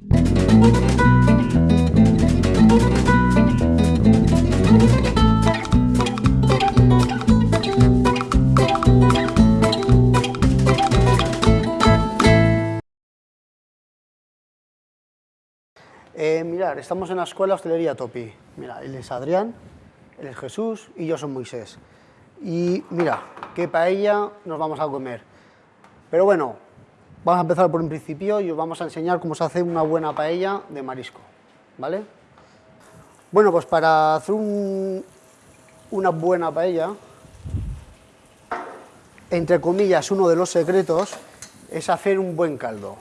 Eh, mirar, estamos en la escuela Hostelería Topi. Mira, él es Adrián, él es Jesús y yo soy Moisés. Y mira, qué paella nos vamos a comer. Pero bueno, vamos a empezar por un principio y os vamos a enseñar cómo se hace una buena paella de marisco, ¿vale? Bueno, pues para hacer una buena paella, entre comillas, uno de los secretos es hacer un buen caldo.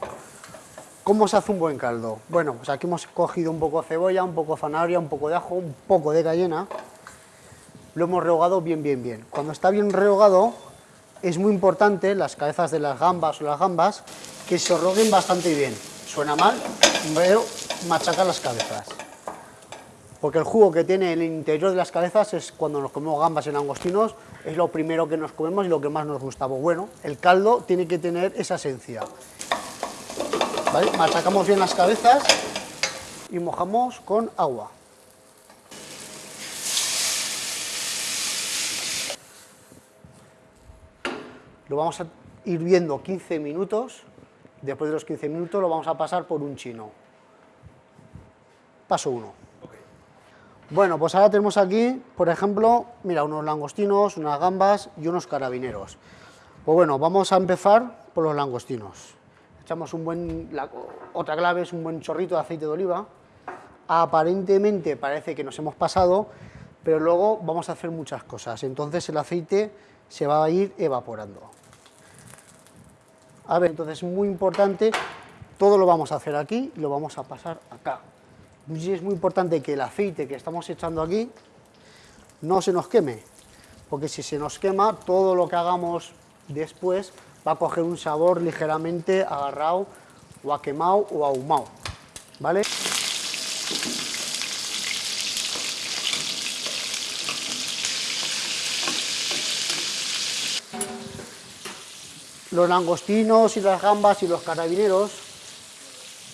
¿Cómo se hace un buen caldo? Bueno, pues aquí hemos cogido un poco de cebolla, un poco de zanahoria, un poco de ajo, un poco de cayena. Lo hemos rehogado bien, bien, bien. Cuando está bien rehogado, es muy importante, las cabezas de las gambas o las gambas, que se roguen bastante bien. Suena mal, pero machacar las cabezas. Porque el jugo que tiene el interior de las cabezas es cuando nos comemos gambas y langostinos, es lo primero que nos comemos y lo que más nos gusta. Pues bueno, el caldo tiene que tener esa esencia. Machacamos bien las cabezas y mojamos con agua. Lo vamos a ir viendo 15 minutos, después de los 15 minutos lo vamos a pasar por un chino. Paso 1. Bueno, pues ahora tenemos aquí, por ejemplo, mira, unos langostinos, unas gambas y unos carabineros. Pues bueno, vamos a empezar por los langostinos echamos un buen, otra clave es un buen chorrito de aceite de oliva, aparentemente parece que nos hemos pasado, pero luego vamos a hacer muchas cosas, entonces el aceite se va a ir evaporando. A ver, entonces es muy importante, todo lo vamos a hacer aquí y lo vamos a pasar acá. Y es muy importante que el aceite que estamos echando aquí no se nos queme, porque si se nos quema, todo lo que hagamos después va a coger un sabor ligeramente agarrado o a quemado o ahumado, ¿vale? Los langostinos y las gambas y los carabineros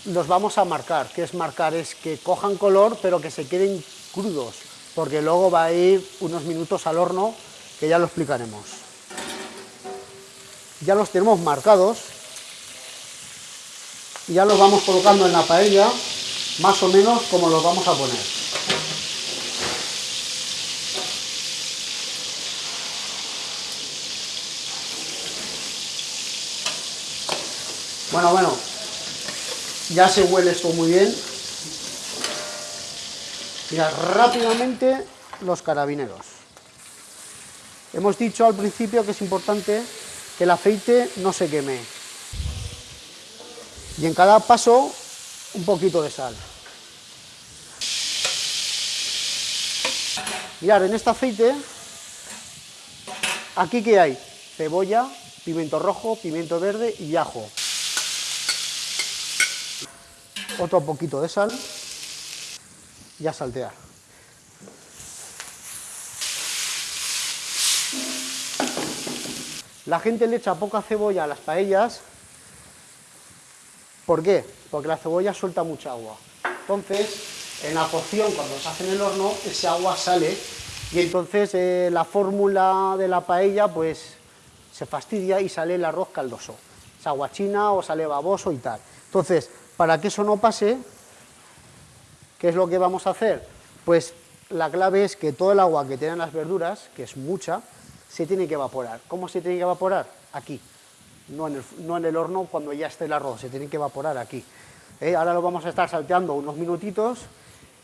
los vamos a marcar. ¿Qué es marcar? Es que cojan color pero que se queden crudos, porque luego va a ir unos minutos al horno, que ya lo explicaremos ya los tenemos marcados y ya los vamos colocando en la paella más o menos como los vamos a poner. Bueno, bueno, ya se huele esto muy bien. Mira, rápidamente los carabineros. Hemos dicho al principio que es importante que el aceite no se queme. Y en cada paso, un poquito de sal. Mirad, en este aceite, aquí que hay cebolla, pimiento rojo, pimiento verde y ajo. Otro poquito de sal y a saltear. La gente le echa poca cebolla a las paellas. ¿Por qué? Porque la cebolla suelta mucha agua. Entonces, en la cocción, cuando se hace en el horno, ese agua sale y entonces eh, la fórmula de la paella pues se fastidia y sale el arroz caldoso. Es agua china o sale baboso y tal. Entonces, para que eso no pase, ¿qué es lo que vamos a hacer? Pues la clave es que todo el agua que tienen las verduras, que es mucha, se tiene que evaporar. ¿Cómo se tiene que evaporar? Aquí, no en el, horno cuando ya esté el arroz, se tiene que evaporar aquí. ¿Eh? Ahora lo vamos a estar salteando unos minutitos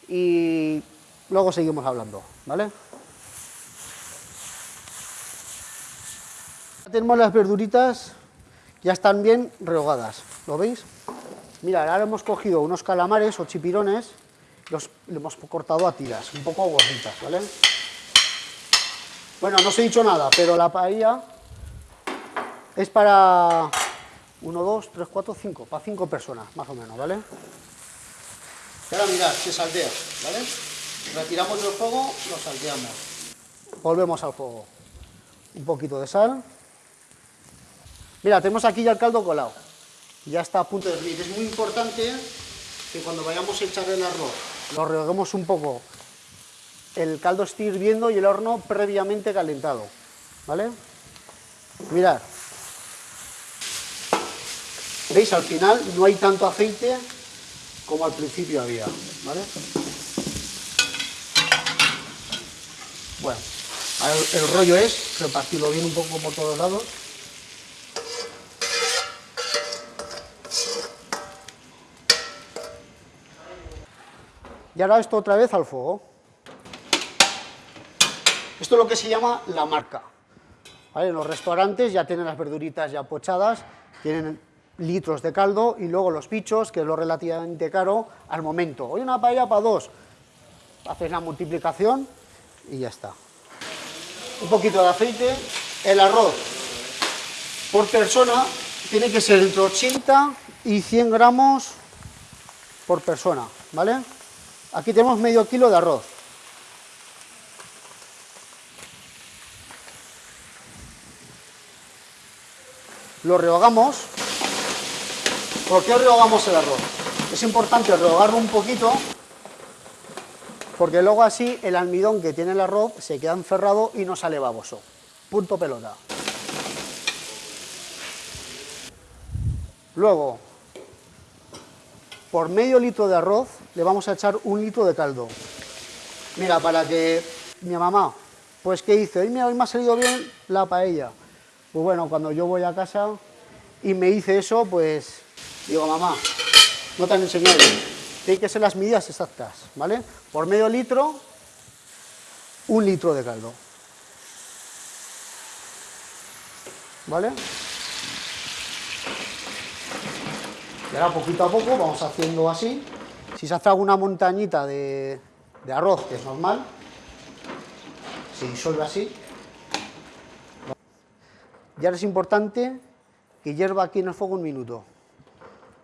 y luego seguimos hablando, ¿vale? Tenemos las verduritas, ya están bien rehogadas, ¿lo veis? Mira, ahora hemos cogido unos calamares o chipirones, los hemos cortado a tiras, un poco gorditas, ¿vale? Bueno, no os he dicho nada, pero la paella es para 1, 2, 3, 4, 5, para 5 personas, más o menos, ¿vale? Y ahora mirad, se saltea, ¿vale? Retiramos del fuego, lo salteamos. Volvemos al fuego. Un poquito de sal. Mira, tenemos aquí ya el caldo colado. Ya está a punto de hervir. Es muy importante que cuando vayamos a echar el arroz lo rehoguemos un poco. El caldo esté hirviendo y el horno previamente calentado. ¿Vale? Mirad. ¿Veis? Al final no hay tanto aceite como al principio había. ¿Vale? Bueno, el rollo es repartirlo bien un poco por todos lados. Y ahora esto otra vez al fuego. Esto es lo que se llama la marca. En los restaurantes ya tienen las verduritas ya pochadas, tienen litros de caldo y luego los bichos, que es lo relativamente caro, al momento. Hoy una paella para dos. Haces la multiplicación y ya está. Un poquito de aceite. El arroz por persona tiene que ser entre 80 y 100 gramos por persona, ¿vale? Aquí tenemos medio kilo de arroz. Lo rehogamos. ¿Por qué rehogamos el arroz? Es importante rehogarlo un poquito porque luego así el almidón que tiene el arroz se queda encerrado y no sale baboso. Punto pelota. Luego, por medio litro de arroz le vamos a echar un litro de caldo. Mira, para que mi mamá, pues ¿qué hice? Hoy, hoy me ha salido bien la paella. Pues bueno, cuando yo voy a casa y me hice eso, pues digo, mamá, no te han enseñado tienen que ser las medidas exactas, ¿vale? Por medio litro, un litro de caldo. ¿Vale? Y poquito a poco vamos haciendo así. Si se hace alguna montañita de, arroz, que es normal, se disuelve así. Y ahora es importante que hierva aquí en el fuego un minuto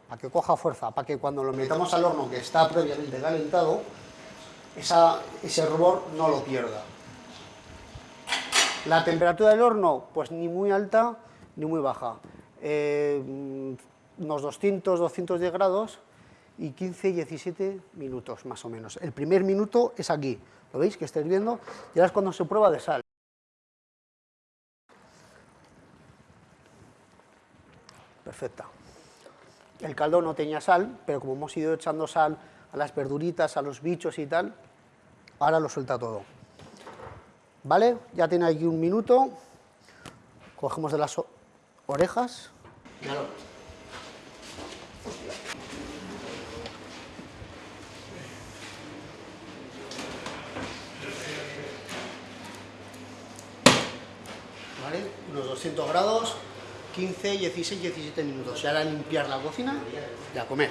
para que coja fuerza, para que cuando lo metamos al horno que está previamente calentado, ese rubor no lo pierda. La temperatura del horno, pues ni muy alta ni muy baja. Eh, unos 200, 210 grados y 15, 17 minutos más o menos. El primer minuto es aquí, ¿lo veis que estáis viendo? Y ahora es cuando se prueba de sal. Perfecta. El caldo no tenía sal, pero como hemos ido echando sal a las verduritas, a los bichos y tal, ahora lo suelta todo. ¿Vale? Ya tiene aquí un minuto. Cogemos de las orejas. ¿Vale? Unos 200 grados. 15, 16, 17 minutos. Y ahora limpiar la cocina y a comer.